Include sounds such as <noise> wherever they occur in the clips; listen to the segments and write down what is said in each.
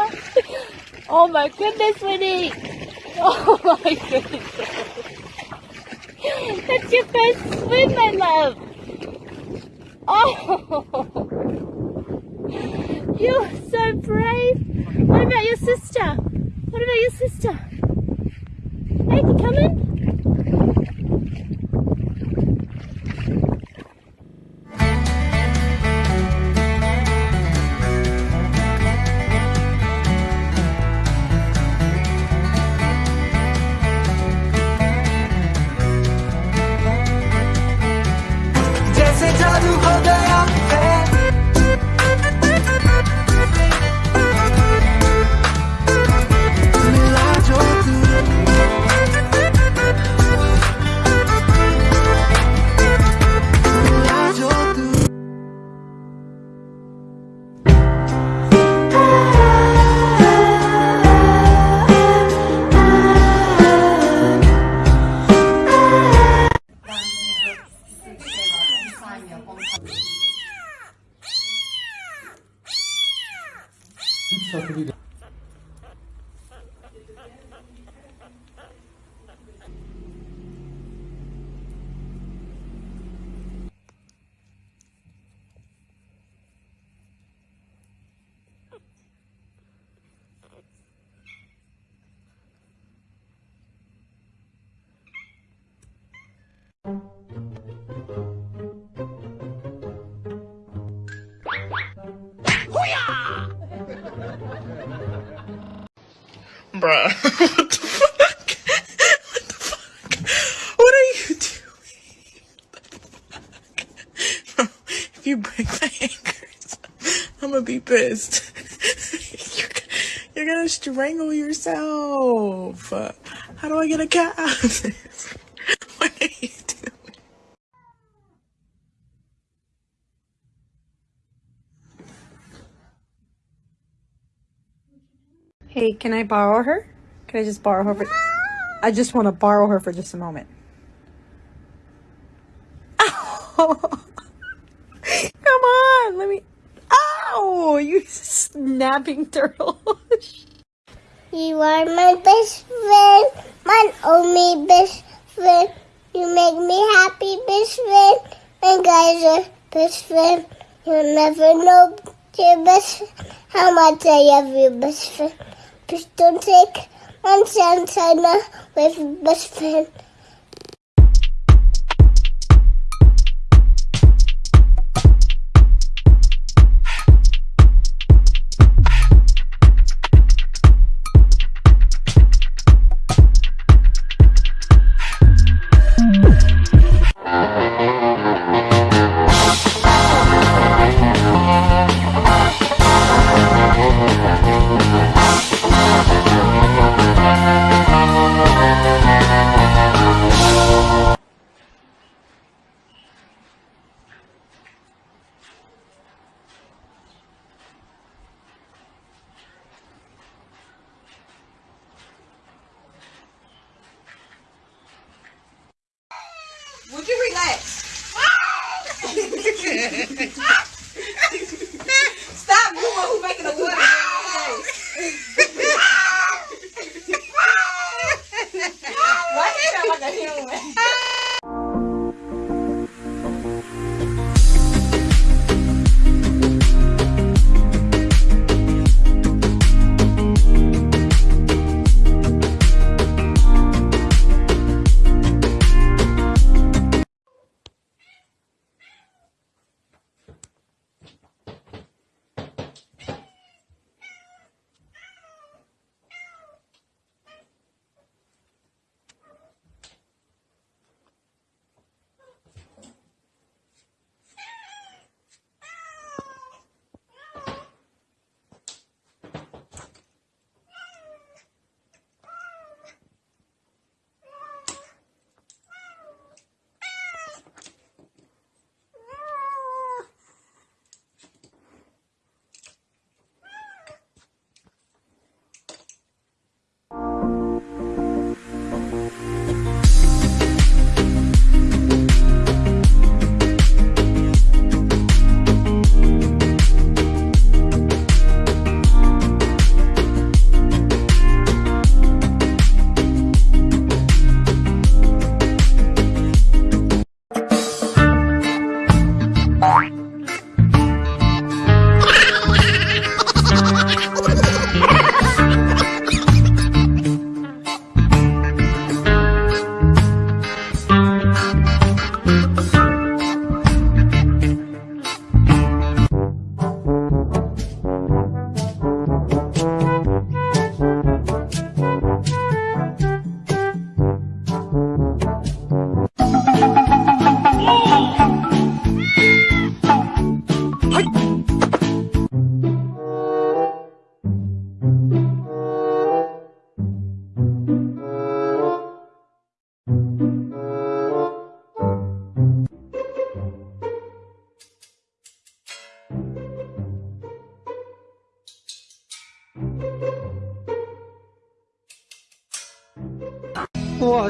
<laughs> oh my goodness, Winnie! Oh my goodness! That's your first swim, my love! Oh! You're so brave! What about your sister? What about your sister? Hey, you come Bruh. what the fuck? <laughs> What the fuck? What are you doing? Bro, <laughs> if you break my anchors, I'm gonna be pissed. <laughs> you're, you're gonna strangle yourself. How do I get a cat out of this? What are you doing? Hey, can I borrow her? Can I just borrow her for I just want to borrow her for just a moment. <laughs> Come on, let me Ow! You snapping turtle. You are my best friend, my only best friend. You make me happy, best friend. And guys are best friend. You'll never know your best friend, how much I love you, best friend. Please don't take one chance I know with best friend.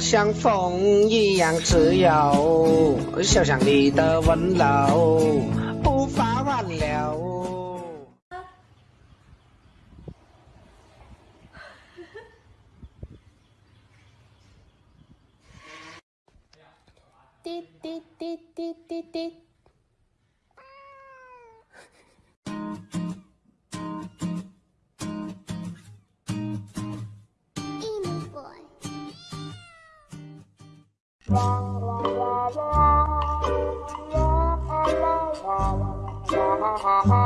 像风一样自由，想象你的温柔，无法挽留。滴滴滴滴滴滴。Ha ha ha.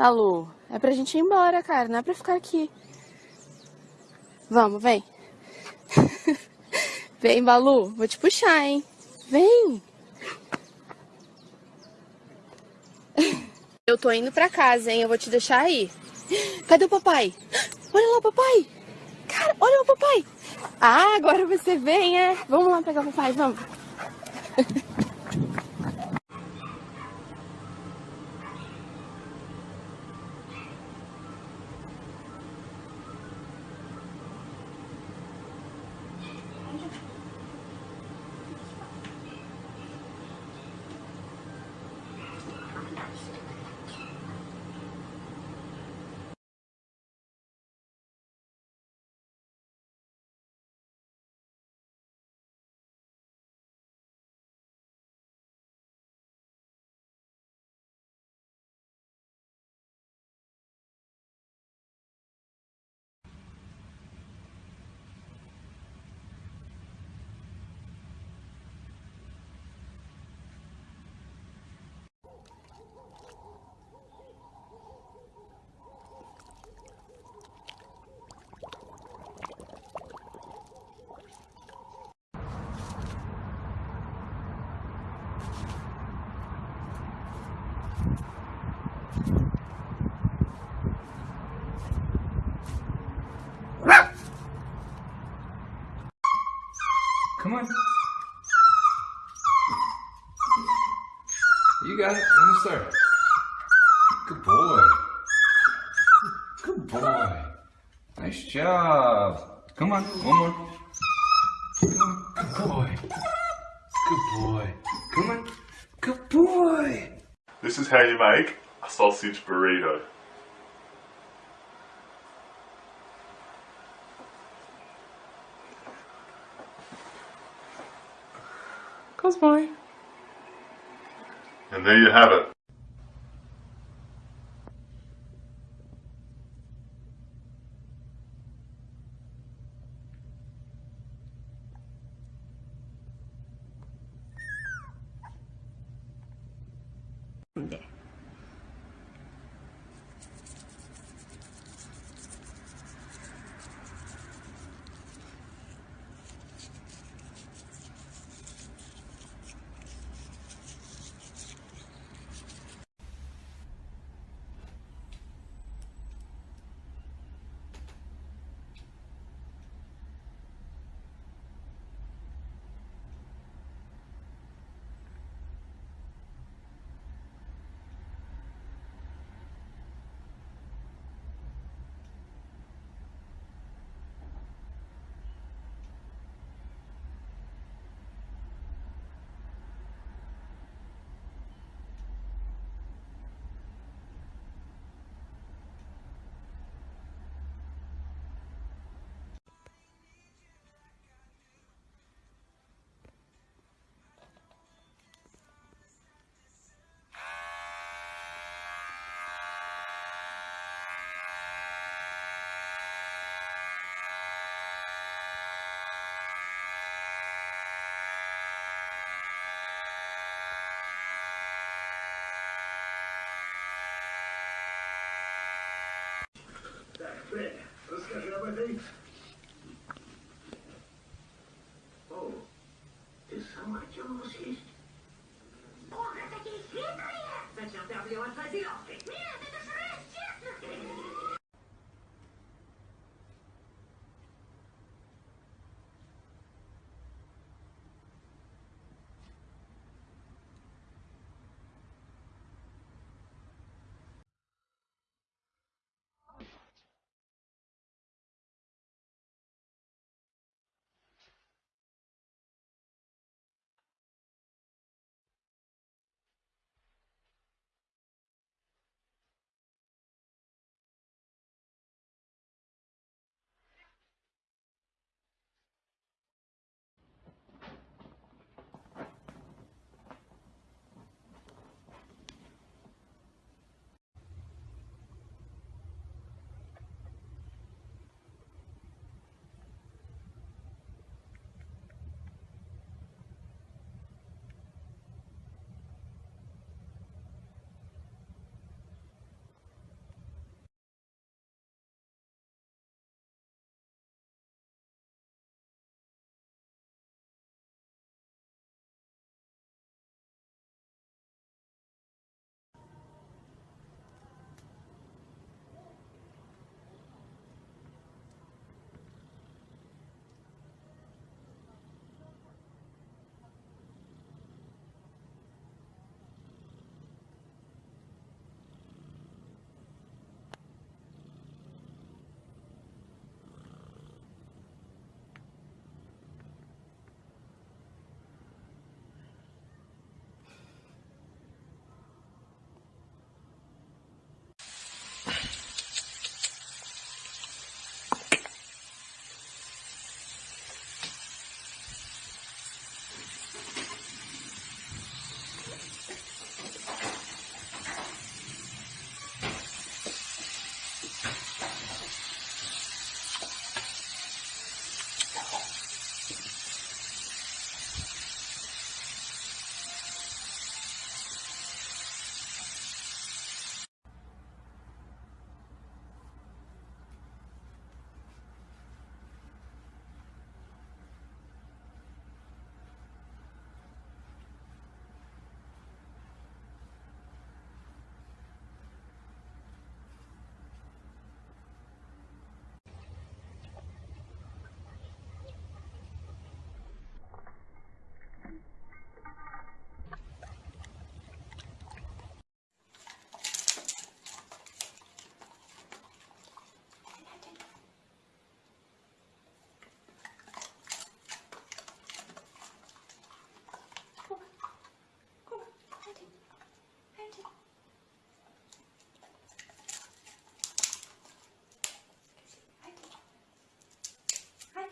Malu, é pra gente ir embora, cara, não é pra ficar aqui. Vamos, vem. <laughs> vem, Balu, vou te puxar, hein? Vem. <laughs> Eu tô indo pra casa, hein? Eu vou te deixar aí. Cadê o papai? Olha lá o papai. Cara, olha o papai. Ah, agora você vem, é? Vamos lá pegar o papai, vamos. It. Almost there. Good boy. Good boy. Nice job. Come on. One more. Come on. Good boy. Good boy. Come on. Good boy. This is how you make a sausage burrito. And there you have it. Oh, is someone here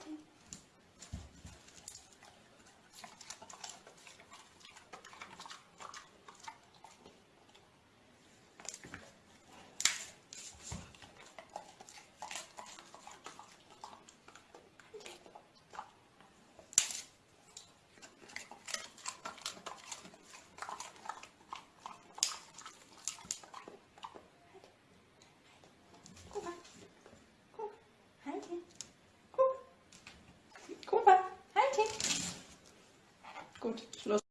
안녕 Gut, Schluss.